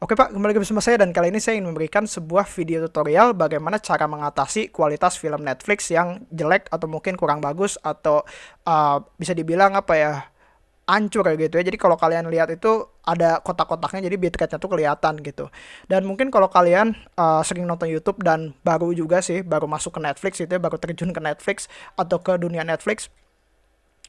Oke Pak, kembali lagi bersama saya dan kali ini saya ingin memberikan sebuah video tutorial bagaimana cara mengatasi kualitas film Netflix yang jelek atau mungkin kurang bagus atau uh, bisa dibilang apa ya hancur gitu ya. Jadi kalau kalian lihat itu ada kotak-kotaknya jadi bitrate-nya tuh kelihatan gitu. Dan mungkin kalau kalian uh, sering nonton YouTube dan baru juga sih baru masuk ke Netflix itu ya, baru terjun ke Netflix atau ke dunia Netflix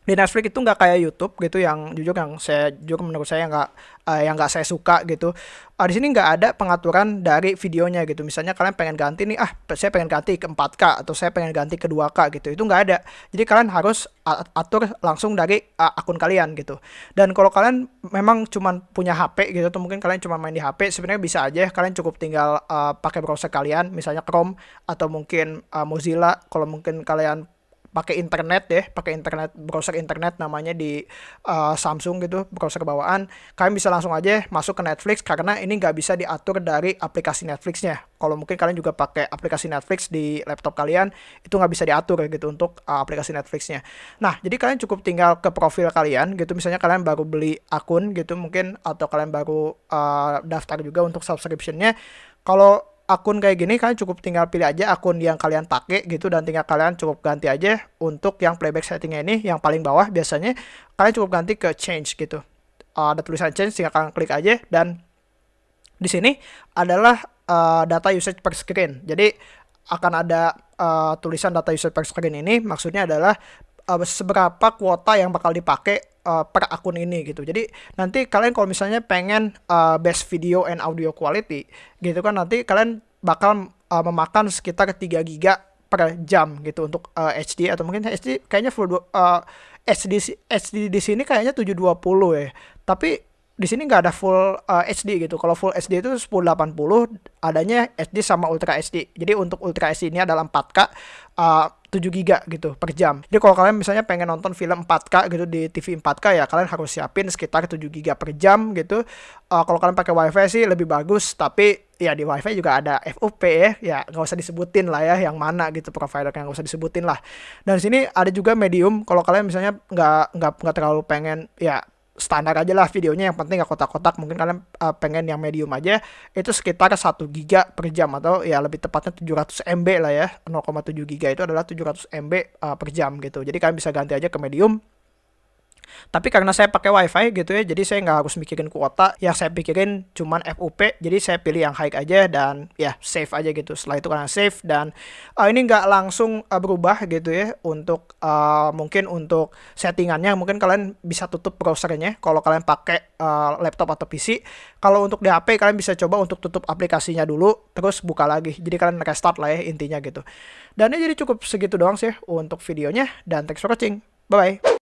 di Netflix itu nggak kayak YouTube gitu yang jujur yang saya jujur menurut saya nggak uh, yang nggak saya suka gitu. Uh, di sini nggak ada pengaturan dari videonya gitu. Misalnya kalian pengen ganti nih ah saya pengen ganti ke 4K atau saya pengen ganti ke 2K gitu. Itu nggak ada. Jadi kalian harus atur langsung dari uh, akun kalian gitu. Dan kalau kalian memang cuma punya HP gitu atau mungkin kalian cuma main di HP sebenarnya bisa aja. Kalian cukup tinggal uh, pakai browser kalian misalnya Chrome atau mungkin uh, Mozilla. Kalau mungkin kalian pakai internet deh, pakai internet browser internet namanya di uh, Samsung gitu, browser bawaan, kalian bisa langsung aja masuk ke Netflix karena ini nggak bisa diatur dari aplikasi Netflixnya. Kalau mungkin kalian juga pakai aplikasi Netflix di laptop kalian, itu nggak bisa diatur gitu untuk uh, aplikasi Netflixnya. Nah, jadi kalian cukup tinggal ke profil kalian gitu, misalnya kalian baru beli akun gitu mungkin atau kalian baru uh, daftar juga untuk subscriptionnya. Kalau akun kayak gini kalian cukup tinggal pilih aja akun yang kalian pakai gitu dan tinggal kalian cukup ganti aja untuk yang playback settingnya ini yang paling bawah biasanya kalian cukup ganti ke change gitu. Uh, ada tulisan change tinggal kalian klik aja dan di sini adalah uh, data usage per screen. Jadi akan ada uh, tulisan data usage per screen ini maksudnya adalah uh, seberapa kuota yang bakal dipakai uh, per akun ini gitu. Jadi nanti kalian kalau misalnya pengen uh, best video and audio quality gitu kan nanti kalian bakal uh, memakan sekitar 3 giga per jam gitu untuk uh, HD atau mungkin HD kayaknya full uh, HD HD di sini kayaknya 720 ya. Tapi di sini nggak ada full uh, HD gitu. Kalau full HD itu 1080, adanya HD sama Ultra HD. Jadi untuk Ultra HD ini adalah 4K uh, 7 GB gitu per jam. Jadi kalau kalian misalnya pengen nonton film 4K gitu di TV 4K ya kalian harus siapin sekitar 7 GB per jam gitu. Uh, kalau kalian pakai WiFi sih lebih bagus, tapi ya di WiFi juga ada FUP ya, ya nggak usah disebutin lah ya yang mana gitu provider yang nggak usah disebutin lah. Dan sini ada juga medium. Kalau kalian misalnya nggak nggak nggak terlalu pengen ya standar aja lah videonya. Yang penting gak kotak-kotak. Mungkin kalian uh, pengen yang medium aja. Itu sekitar 1 giga per jam atau ya lebih tepatnya 700 MB lah ya. 0,7 giga itu adalah 700 MB uh, per jam gitu. Jadi kalian bisa ganti aja ke medium tapi karena saya pakai wifi gitu ya, jadi saya nggak harus mikirin kuota. Yang saya pikirin cuman FUP, jadi saya pilih yang high aja dan ya save aja gitu. Setelah itu karena save dan uh, ini nggak langsung uh, berubah gitu ya untuk uh, mungkin untuk settingannya mungkin kalian bisa tutup browsernya kalau kalian pakai uh, laptop atau PC. Kalau untuk di HP kalian bisa coba untuk tutup aplikasinya dulu, terus buka lagi. Jadi kalian restart lah ya intinya gitu. Dan ini jadi cukup segitu doang sih untuk videonya dan thanks for watching. Bye bye.